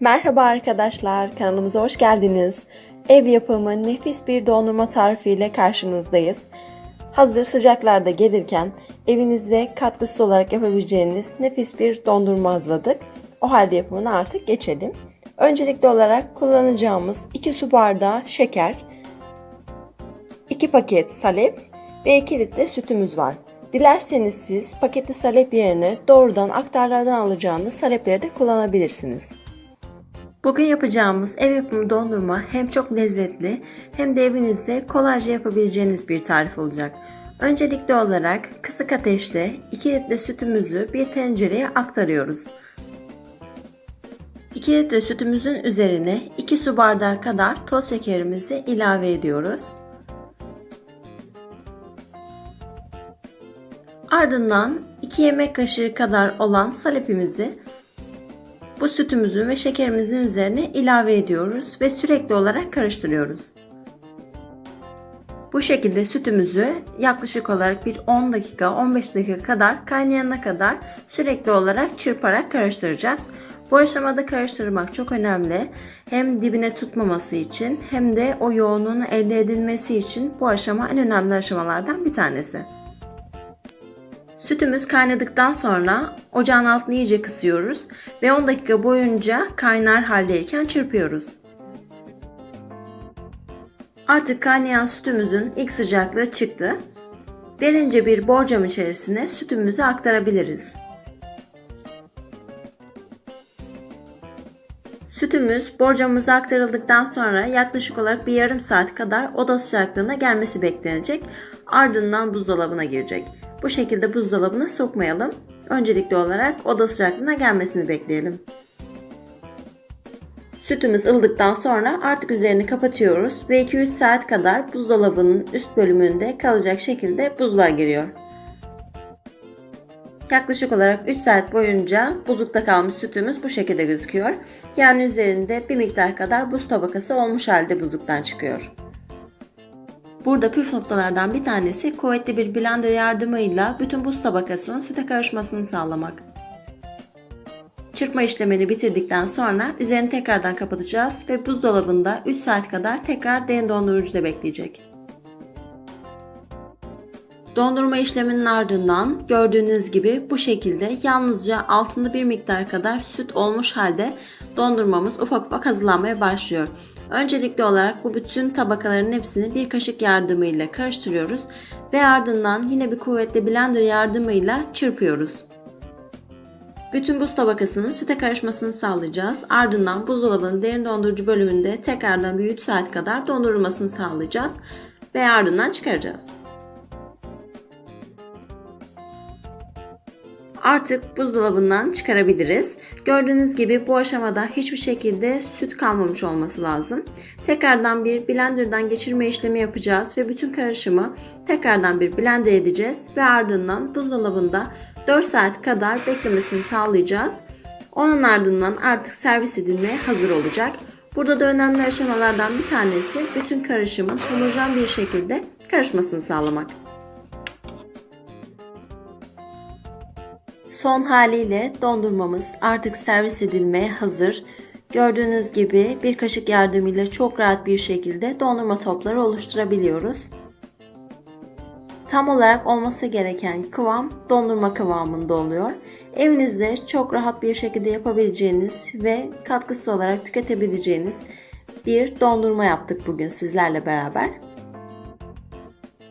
Merhaba arkadaşlar, kanalımıza hoş geldiniz. Ev yapımı nefis bir dondurma tarifiyle karşınızdayız. Hazır sıcaklarda gelirken evinizde katkısız olarak yapabileceğiniz nefis bir dondurma hazırladık. O halde yapımına artık geçelim. Öncelikli olarak kullanacağımız 2 su bardağı şeker, 2 paket salep ve 2 litre sütümüz var. Dilerseniz siz paketli salep yerine doğrudan aktarlardan alacağınız salepleri de kullanabilirsiniz. Bugün yapacağımız ev yapımı dondurma hem çok lezzetli hem de evinizde kolayca yapabileceğiniz bir tarif olacak. Öncelikli olarak kısık ateşte 2 litre sütümüzü bir tencereye aktarıyoruz. 2 litre sütümüzün üzerine 2 su bardağı kadar toz şekerimizi ilave ediyoruz. Ardından 2 yemek kaşığı kadar olan salepimizi bu sütümüzün ve şekerimizin üzerine ilave ediyoruz ve sürekli olarak karıştırıyoruz. Bu şekilde sütümüzü yaklaşık olarak bir 10 dakika 15 dakika kadar kaynayana kadar sürekli olarak çırparak karıştıracağız. Bu aşamada karıştırmak çok önemli. Hem dibine tutmaması için hem de o yoğunluğun elde edilmesi için bu aşama en önemli aşamalardan bir tanesi. Sütümüz kaynadıktan sonra ocağın altını iyice kısıyoruz ve 10 dakika boyunca kaynar haldeyken çırpıyoruz. Artık kaynayan sütümüzün ilk sıcaklığı çıktı. Derince bir borcam içerisine sütümüzü aktarabiliriz. Sütümüz borcamımıza aktarıldıktan sonra yaklaşık olarak bir yarım saat kadar oda sıcaklığına gelmesi beklenecek. Ardından buzdolabına girecek. Bu şekilde buzdolabına sokmayalım. Öncelikli olarak oda sıcaklığına gelmesini bekleyelim. Sütümüz ılıdıktan sonra artık üzerini kapatıyoruz ve 2-3 saat kadar buzdolabının üst bölümünde kalacak şekilde buzluğa giriyor. Yaklaşık olarak 3 saat boyunca buzlukta kalmış sütümüz bu şekilde gözüküyor. Yani üzerinde bir miktar kadar buz tabakası olmuş halde buzluktan çıkıyor. Burada püf noktalardan bir tanesi kuvvetli bir blender yardımıyla bütün buz tabakasının süte karışmasını sağlamak. Çırpma işlemini bitirdikten sonra üzerini tekrardan kapatacağız ve buzdolabında 3 saat kadar tekrar derin dondurucuda bekleyecek. Dondurma işleminin ardından gördüğünüz gibi bu şekilde yalnızca altında bir miktar kadar süt olmuş halde dondurmamız ufak ufak hazırlanmaya başlıyor. Öncelikli olarak bu bütün tabakaların hepsini bir kaşık yardımıyla karıştırıyoruz ve ardından yine bir kuvvetli blender yardımıyla çırpıyoruz. Bütün buz tabakasının süte karışmasını sağlayacağız. Ardından buzdolabının derin dondurucu bölümünde tekrardan bir 3 saat kadar dondurulmasını sağlayacağız ve ardından çıkaracağız. Artık buzdolabından çıkarabiliriz. Gördüğünüz gibi bu aşamada hiçbir şekilde süt kalmamış olması lazım. Tekrardan bir blenderdan geçirme işlemi yapacağız ve bütün karışımı tekrardan bir blender edeceğiz ve ardından buzdolabında 4 saat kadar beklemesini sağlayacağız. Onun ardından artık servis edilmeye hazır olacak. Burada da önemli aşamalardan bir tanesi bütün karışımın homojen bir şekilde karışmasını sağlamak. Son haliyle dondurmamız artık servis edilmeye hazır. Gördüğünüz gibi bir kaşık yardımıyla çok rahat bir şekilde dondurma topları oluşturabiliyoruz. Tam olarak olması gereken kıvam dondurma kıvamında oluyor. Evinizde çok rahat bir şekilde yapabileceğiniz ve katkısı olarak tüketebileceğiniz bir dondurma yaptık bugün sizlerle beraber.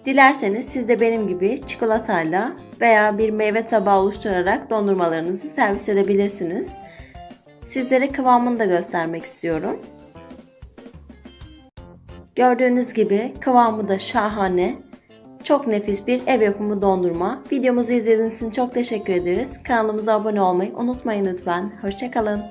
Dilerseniz siz de benim gibi çikolatayla veya bir meyve tabağı oluşturarak dondurmalarınızı servis edebilirsiniz. Sizlere kıvamını da göstermek istiyorum. Gördüğünüz gibi kıvamı da şahane. Çok nefis bir ev yapımı dondurma. Videomuzu izlediğiniz için çok teşekkür ederiz. Kanalımıza abone olmayı unutmayın lütfen. Hoşçakalın.